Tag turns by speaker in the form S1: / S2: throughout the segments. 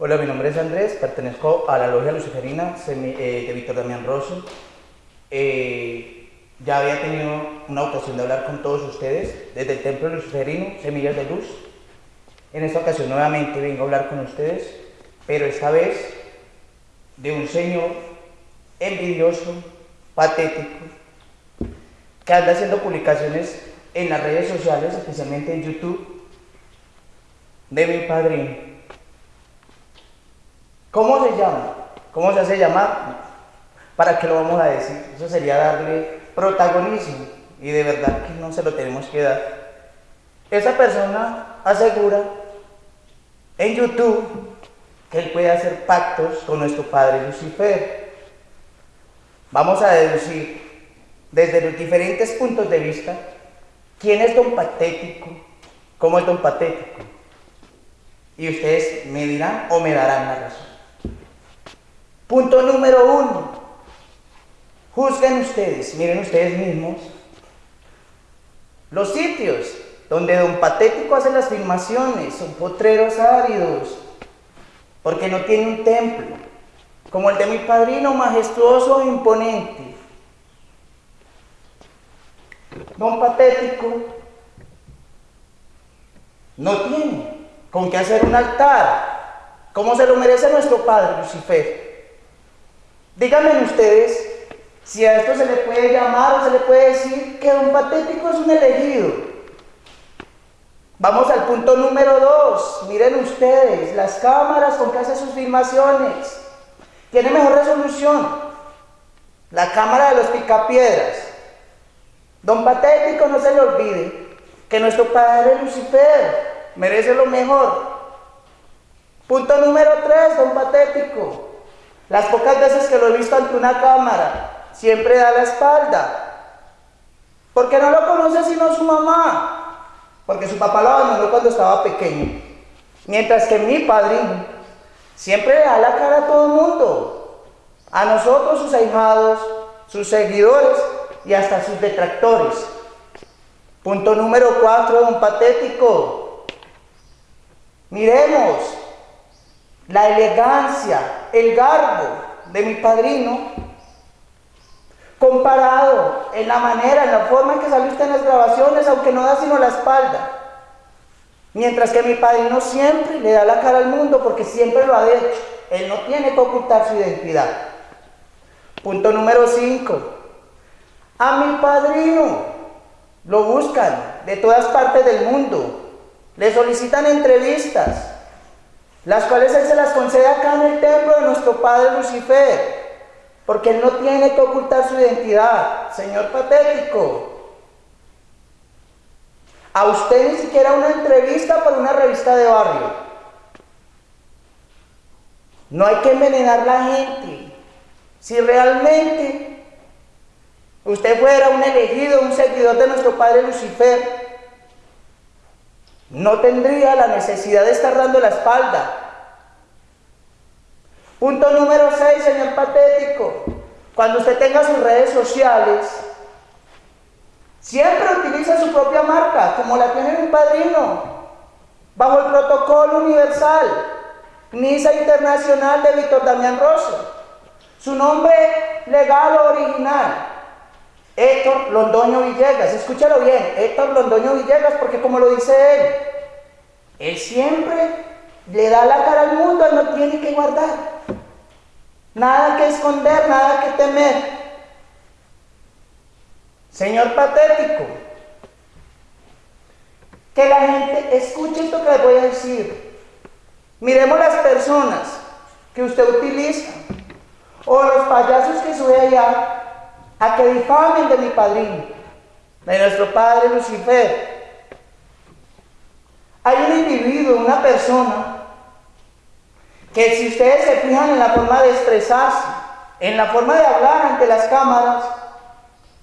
S1: Hola, mi nombre es Andrés, pertenezco a la Logia Luciferina eh, de Víctor Damián Rosso. Eh, ya había tenido una ocasión de hablar con todos ustedes desde el Templo Luciferino, Semillas de Luz. En esta ocasión nuevamente vengo a hablar con ustedes, pero esta vez de un señor envidioso, patético, que anda haciendo publicaciones en las redes sociales, especialmente en YouTube, de mi padrino. ¿Cómo se llama? ¿Cómo se hace llamar? ¿Para qué lo vamos a decir? Eso sería darle protagonismo y de verdad que no se lo tenemos que dar. Esa persona asegura en YouTube que él puede hacer pactos con nuestro padre Lucifer. Vamos a deducir desde los diferentes puntos de vista quién es don patético, cómo es don patético. Y ustedes me dirán o me darán la razón. Punto número uno. Juzguen ustedes, miren ustedes mismos, los sitios donde Don Patético hace las filmaciones son potreros áridos, porque no tiene un templo, como el de mi padrino, majestuoso e imponente. Don Patético no tiene con qué hacer un altar, como se lo merece nuestro padre Lucifer. Díganme ustedes si a esto se le puede llamar o se le puede decir que un patético es un elegido. Vamos al punto número dos. Miren ustedes, las cámaras con que hace sus filmaciones. Tiene mejor resolución. La cámara de los picapiedras. Don Patético, no se le olvide que nuestro padre Lucifer merece lo mejor. Punto número tres, don Patético. Las pocas veces que lo he visto ante una cámara, siempre da la espalda. Porque no lo conoce sino su mamá. Porque su papá lo abandonó cuando estaba pequeño. Mientras que mi padrino siempre le da la cara a todo el mundo. A nosotros, sus ahijados, sus seguidores y hasta sus detractores. Punto número cuatro, don patético. Miremos, la elegancia, el garbo de mi padrino, comparado en la manera, en la forma en que salió usted en las grabaciones, aunque no da sino la espalda. Mientras que mi padrino siempre le da la cara al mundo porque siempre lo ha hecho. Él no tiene que ocultar su identidad. Punto número 5. A mi padrino lo buscan de todas partes del mundo. Le solicitan entrevistas las cuales Él se las concede acá en el templo de nuestro Padre Lucifer, porque Él no tiene que ocultar su identidad, Señor patético. A usted ni siquiera una entrevista por una revista de barrio. No hay que envenenar la gente. Si realmente usted fuera un elegido, un seguidor de nuestro Padre Lucifer, no tendría la necesidad de estar dando la espalda. Punto número 6, señor patético. Cuando usted tenga sus redes sociales, siempre utiliza su propia marca, como la tiene mi padrino, bajo el protocolo universal, NISA Internacional de Víctor Damián Rosso. Su nombre legal o original, Héctor Londoño Villegas, escúchalo bien, Héctor Londoño Villegas, porque como lo dice él, él siempre le da la cara al mundo, él no tiene que guardar. Nada que esconder, nada que temer. Señor patético, que la gente escuche esto que le voy a decir. Miremos las personas que usted utiliza o los payasos que sube allá a que difamen de mi padrino, de nuestro padre Lucifer. Hay un individuo, una persona, que si ustedes se fijan en la forma de expresarse, en la forma de hablar ante las cámaras,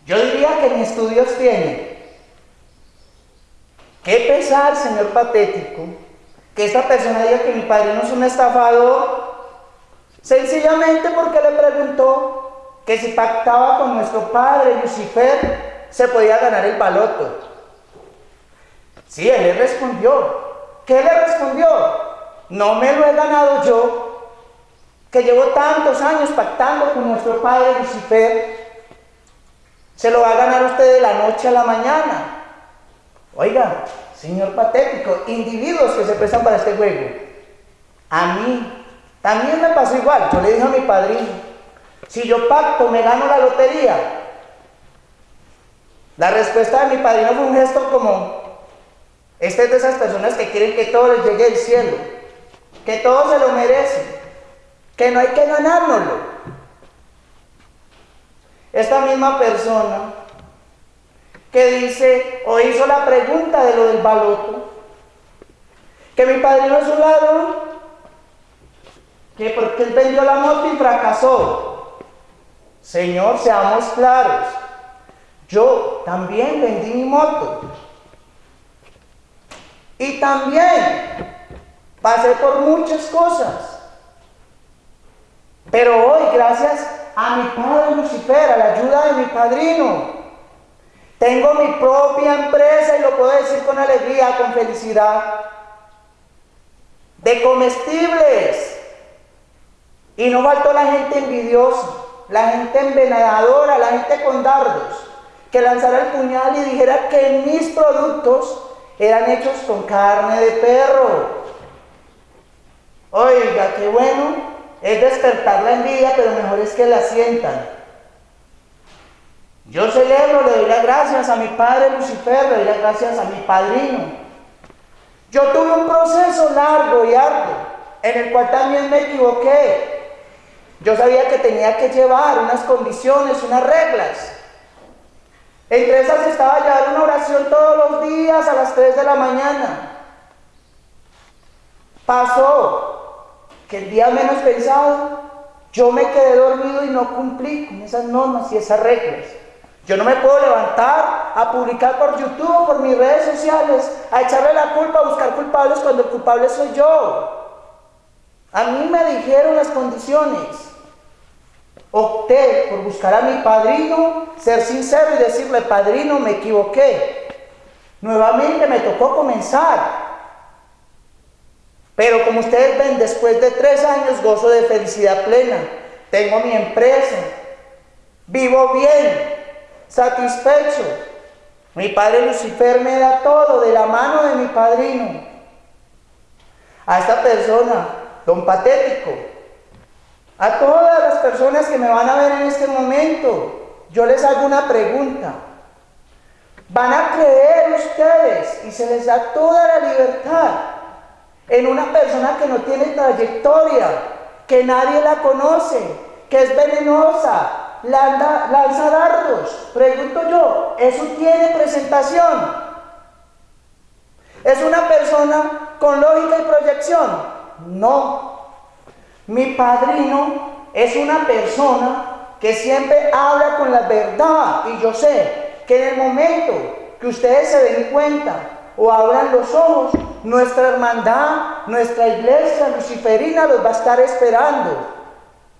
S1: yo diría que ni estudios tiene. Qué pesar, señor patético, que esta persona diga que mi padrino es un estafador, sencillamente porque le preguntó que si pactaba con nuestro padre Lucifer, se podía ganar el baloto. Sí, él le respondió. ¿Qué le respondió? no me lo he ganado yo, que llevo tantos años pactando con nuestro padre Lucifer, se lo va a ganar usted de la noche a la mañana. Oiga, señor patético, individuos que se prestan para este juego. A mí también me pasó igual. Yo le dije a mi padrino, si yo pacto, me gano la lotería. La respuesta de mi padrino fue un gesto como, este es de esas personas que quieren que todo les llegue del cielo, que todo se lo merecen, que no hay que ganárnoslo. Esta misma persona que dice o hizo la pregunta de lo del baloto, que mi padrino es un ladrón, que porque él vendió la moto y fracasó. Señor, seamos claros, yo también vendí mi moto. Y también pasé por muchas cosas. Pero hoy, gracias a mi padre Lucifer, a la ayuda de mi padrino. Tengo mi propia empresa y lo puedo decir con alegría, con felicidad. De comestibles. Y no faltó la gente envidiosa, la gente envenenadora, la gente con dardos, que lanzara el puñal y dijera que mis productos eran hechos con carne de perro. Oiga, qué bueno es despertar la envidia, pero mejor es que la sientan. Yo celebro, le doy las gracias a mi padre Lucifer, le doy las gracias a mi padrino. Yo tuve un proceso largo y arduo, en el cual también me equivoqué. Yo sabía que tenía que llevar unas condiciones, unas reglas. Entre esas estaba llevar una oración todos los días a las 3 de la mañana. Pasó que el día menos pensado yo me quedé dormido y no cumplí con esas normas y esas reglas. Yo no me puedo levantar a publicar por YouTube por mis redes sociales, a echarle la culpa, a buscar culpables cuando el culpable soy yo. A mí me dijeron las condiciones. Opté por buscar a mi padrino, ser sincero y decirle, padrino, me equivoqué. Nuevamente me tocó comenzar pero como ustedes ven, después de tres años gozo de felicidad plena. Tengo mi empresa. Vivo bien, satisfecho. Mi padre Lucifer me da todo de la mano de mi padrino. A esta persona, don patético, a todas las personas que me van a ver en este momento, yo les hago una pregunta. ¿Van a creer ustedes y se les da toda la libertad en una persona que no tiene trayectoria, que nadie la conoce, que es venenosa, lanza dardos. Pregunto yo, ¿eso tiene presentación? ¿Es una persona con lógica y proyección? No. Mi padrino es una persona que siempre habla con la verdad y yo sé que en el momento que ustedes se den cuenta o abran los ojos, nuestra hermandad, nuestra iglesia luciferina los va a estar esperando,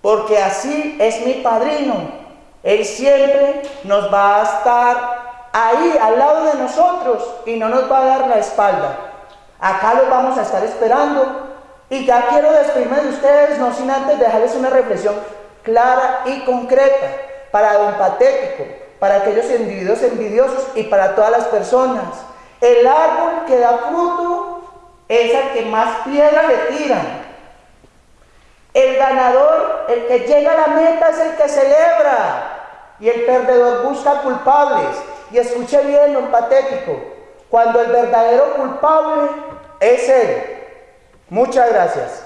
S1: porque así es mi padrino. Él siempre nos va a estar ahí al lado de nosotros y no nos va a dar la espalda. Acá los vamos a estar esperando y ya quiero despedirme de ustedes, no sin antes dejarles una reflexión clara y concreta para don Patético, para aquellos individuos envidiosos y para todas las personas. El árbol que da fruto es el que más piedra le tiran. El ganador, el que llega a la meta es el que celebra. Y el perdedor busca culpables. Y escuche bien lo patético. Cuando el verdadero culpable es él. Muchas gracias.